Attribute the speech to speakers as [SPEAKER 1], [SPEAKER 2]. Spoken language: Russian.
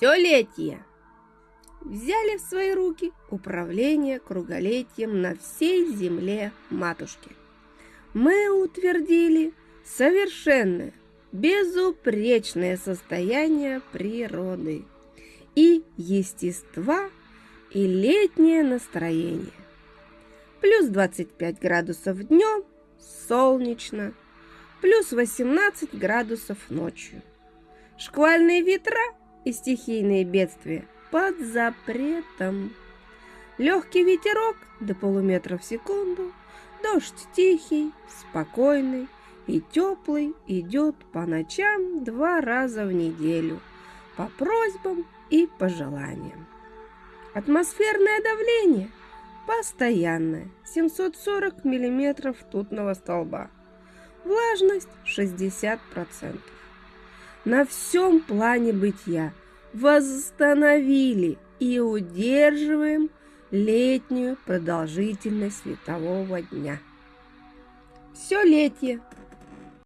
[SPEAKER 1] все летие. Взяли в свои руки управление круголетием на всей земле матушки. Мы утвердили совершенное, безупречное состояние природы и естества, и летнее настроение. Плюс 25 градусов днем, солнечно, плюс 18 градусов ночью. Шквальные ветра и стихийные бедствия под запретом. Легкий ветерок до полуметра в секунду, дождь тихий, спокойный и теплый идет по ночам два раза в неделю, по просьбам и пожеланиям. Атмосферное давление постоянное, 740 миллиметров тутного столба. Влажность 60% на всем плане бытия восстановили и удерживаем летнюю продолжительность светового дня. Все летие